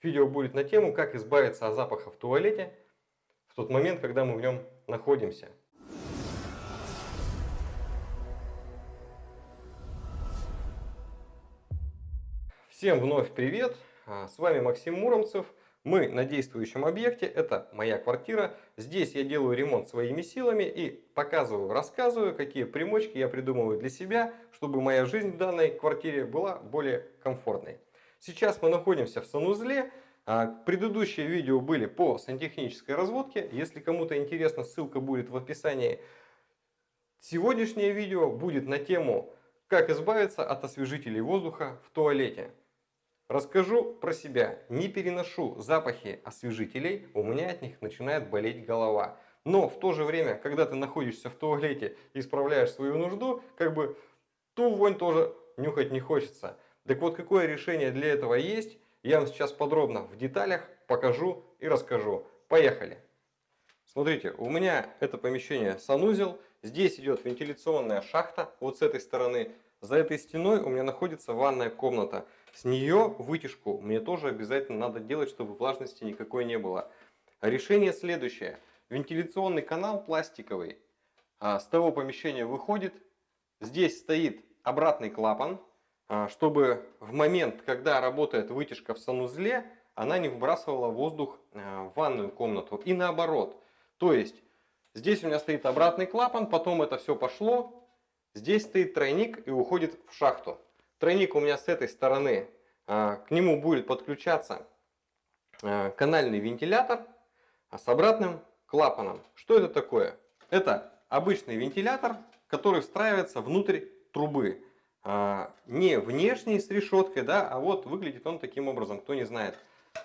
Видео будет на тему, как избавиться от запаха в туалете в тот момент, когда мы в нем находимся. Всем вновь привет! А, с вами Максим Муромцев. Мы на действующем объекте, это моя квартира. Здесь я делаю ремонт своими силами и показываю, рассказываю, какие примочки я придумываю для себя, чтобы моя жизнь в данной квартире была более комфортной. Сейчас мы находимся в санузле. А, предыдущие видео были по сантехнической разводке. Если кому-то интересно, ссылка будет в описании. Сегодняшнее видео будет на тему, как избавиться от освежителей воздуха в туалете. Расскажу про себя. Не переношу запахи освежителей, у меня от них начинает болеть голова. Но в то же время, когда ты находишься в туалете и исправляешь свою нужду, как бы ту вонь тоже нюхать не хочется. Так вот, какое решение для этого есть, я вам сейчас подробно в деталях покажу и расскажу. Поехали! Смотрите, у меня это помещение санузел. Здесь идет вентиляционная шахта вот с этой стороны. За этой стеной у меня находится ванная комната. С нее вытяжку мне тоже обязательно надо делать, чтобы влажности никакой не было. Решение следующее. Вентиляционный канал пластиковый а, с того помещения выходит. Здесь стоит обратный клапан, чтобы в момент, когда работает вытяжка в санузле, она не выбрасывала воздух а, в ванную комнату. И наоборот. То есть, здесь у меня стоит обратный клапан, потом это все пошло. Здесь стоит тройник и уходит в шахту. Тройник у меня с этой стороны. А, к нему будет подключаться канальный вентилятор с обратным клапаном. Что это такое? Это обычный вентилятор, который встраивается внутрь трубы. А, не внешний с решеткой, да, а вот выглядит он таким образом, кто не знает.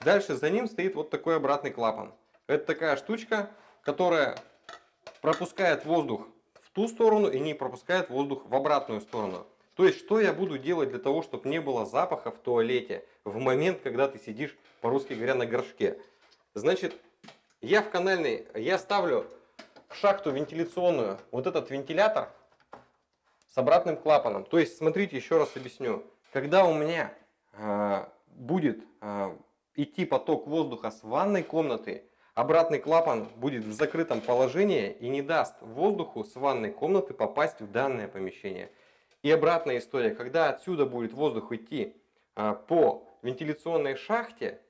Дальше за ним стоит вот такой обратный клапан. Это такая штучка, которая пропускает воздух в ту сторону и не пропускает воздух в обратную сторону. То есть, что я буду делать для того, чтобы не было запаха в туалете в момент, когда ты сидишь, по-русски говоря, на горшке. Значит, я в канальный, я ставлю в шахту вентиляционную вот этот вентилятор, с обратным клапаном. То есть, смотрите, еще раз объясню. Когда у меня э, будет э, идти поток воздуха с ванной комнаты, обратный клапан будет в закрытом положении и не даст воздуху с ванной комнаты попасть в данное помещение. И обратная история, когда отсюда будет воздух идти э, по вентиляционной шахте,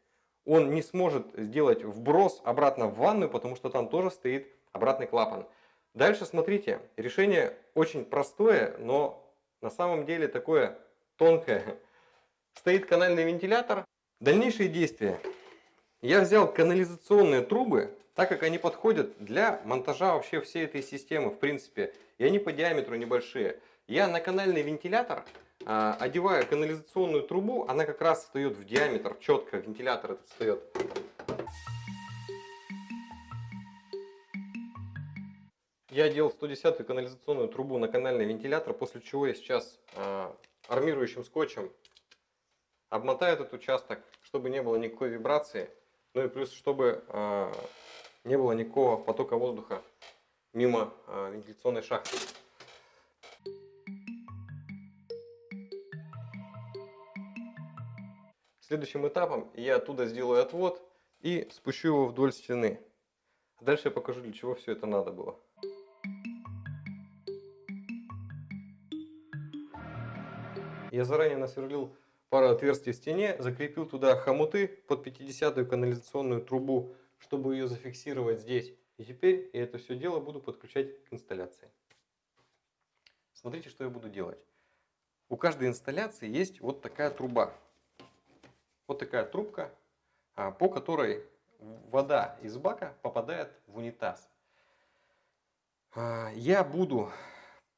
он не сможет сделать вброс обратно в ванную, потому что там тоже стоит обратный клапан. Дальше смотрите, решение очень простое, но на самом деле такое тонкое. Стоит канальный вентилятор. Дальнейшие действия. Я взял канализационные трубы, так как они подходят для монтажа вообще всей этой системы, в принципе. И они по диаметру небольшие. Я на канальный вентилятор а, одеваю канализационную трубу, она как раз встает в диаметр, четко вентилятор этот встает. Я делал 110 канализационную трубу на канальный вентилятор, после чего я сейчас э, армирующим скотчем обмотаю этот участок, чтобы не было никакой вибрации. Ну и плюс, чтобы э, не было никакого потока воздуха мимо э, вентиляционной шахты. Следующим этапом я оттуда сделаю отвод и спущу его вдоль стены. Дальше я покажу, для чего все это надо было. Я заранее насверлил пару отверстий в стене, закрепил туда хомуты под 50-ю канализационную трубу, чтобы ее зафиксировать здесь. И теперь я это все дело буду подключать к инсталляции. Смотрите, что я буду делать. У каждой инсталляции есть вот такая труба. Вот такая трубка, а, по которой вода из бака попадает в унитаз. А, я буду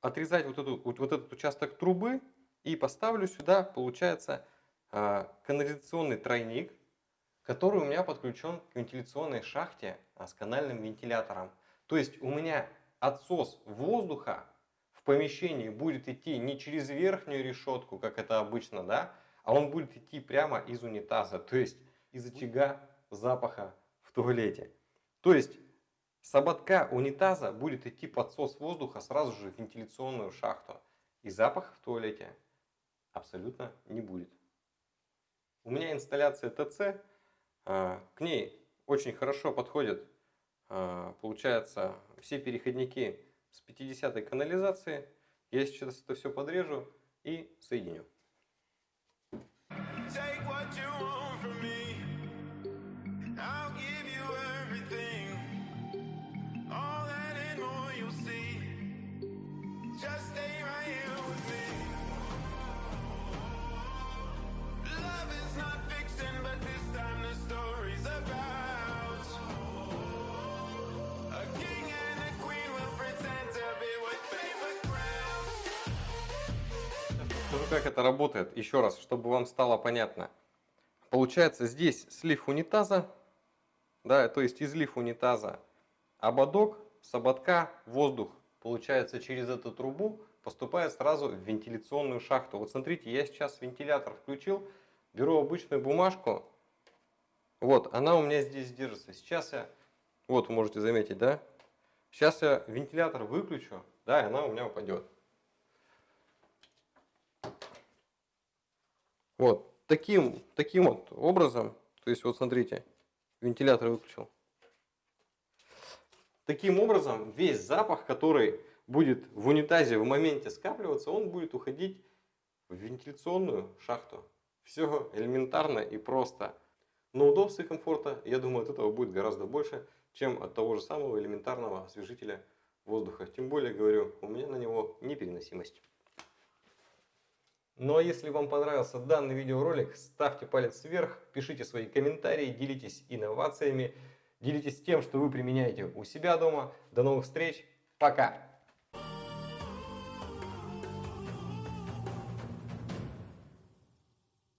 отрезать вот, эту, вот этот участок трубы и поставлю сюда, получается, а, канализационный тройник, который у меня подключен к вентиляционной шахте а, с канальным вентилятором. То есть у меня отсос воздуха в помещении будет идти не через верхнюю решетку, как это обычно, да, а он будет идти прямо из унитаза, то есть из очага запаха в туалете. То есть с ободка унитаза будет идти подсос воздуха сразу же в вентиляционную шахту. И запах в туалете абсолютно не будет. У меня инсталляция ТЦ, А, к ней очень хорошо подходят, а, получается, все переходники с 50 канализации. Я сейчас это все подрежу и соединю. Take what Скажу, как это работает, еще раз, чтобы вам стало понятно. Получается, здесь слив унитаза, да, то есть излив унитаза, ободок, с ободка воздух, получается, через эту трубу поступает сразу в вентиляционную шахту. Вот смотрите, я сейчас вентилятор включил, беру обычную бумажку, вот, она у меня здесь держится. Сейчас я, вот, можете заметить, да, сейчас я вентилятор выключу, да, и она у меня упадет. Вот таким, таким вот образом, то есть вот смотрите, вентилятор выключил. Таким образом, весь запах, который будет в унитазе в моменте скапливаться, он будет уходить в вентиляционную шахту. Все элементарно и просто. Но удобства и комфорта, я думаю, от этого будет гораздо больше, чем от того же самого элементарного освежителя воздуха. Тем более, говорю, у меня на него непереносимость. Ну а если вам понравился данный видеоролик, ставьте палец вверх, пишите свои комментарии, делитесь инновациями, делитесь тем, что вы применяете у себя дома. До новых встреч, пока!